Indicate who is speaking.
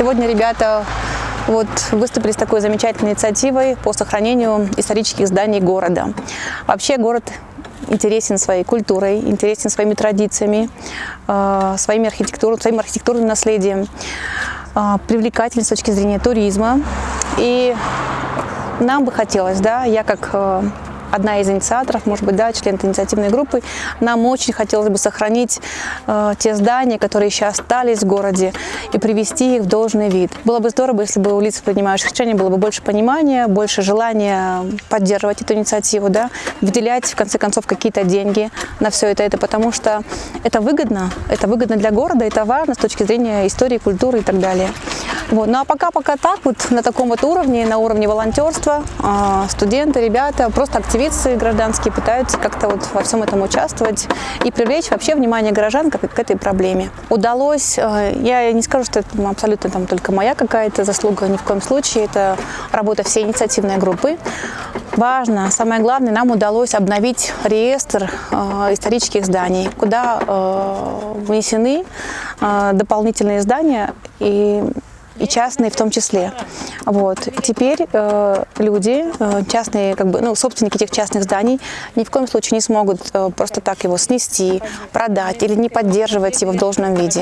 Speaker 1: Сегодня ребята вот выступили с такой замечательной инициативой по сохранению исторических зданий города. Вообще город интересен своей культурой, интересен своими традициями, э, своими архитектурой, своим архитектурным наследием, э, привлекателен с точки зрения туризма. И нам бы хотелось, да, я как э, одна из инициаторов, может быть, да, член инициативной группы, нам очень хотелось бы сохранить э, те здания, которые еще остались в городе, и привести их в должный вид. Было бы здорово, если бы у лиц, принимающих решения, было бы больше понимания, больше желания поддерживать эту инициативу, да, выделять, в конце концов, какие-то деньги на все это, это, потому что это выгодно, это выгодно для города, это важно с точки зрения истории, культуры и так далее. Вот. Ну а пока-пока так, вот на таком вот уровне, на уровне волонтерства, э, студенты, ребята, просто активисты гражданские пытаются как-то вот во всем этом участвовать и привлечь вообще внимание горожан к, к этой проблеме. Удалось, э, я не скажу, что это абсолютно там только моя какая-то заслуга, ни в коем случае, это работа всей инициативной группы. Важно, самое главное, нам удалось обновить реестр э, исторических зданий, куда э, внесены э, дополнительные здания и и частные в том числе. Вот. Теперь э, люди, э, частные, как бы, ну, собственники этих частных зданий ни в коем случае не смогут э, просто так его снести, продать или не поддерживать его в должном виде.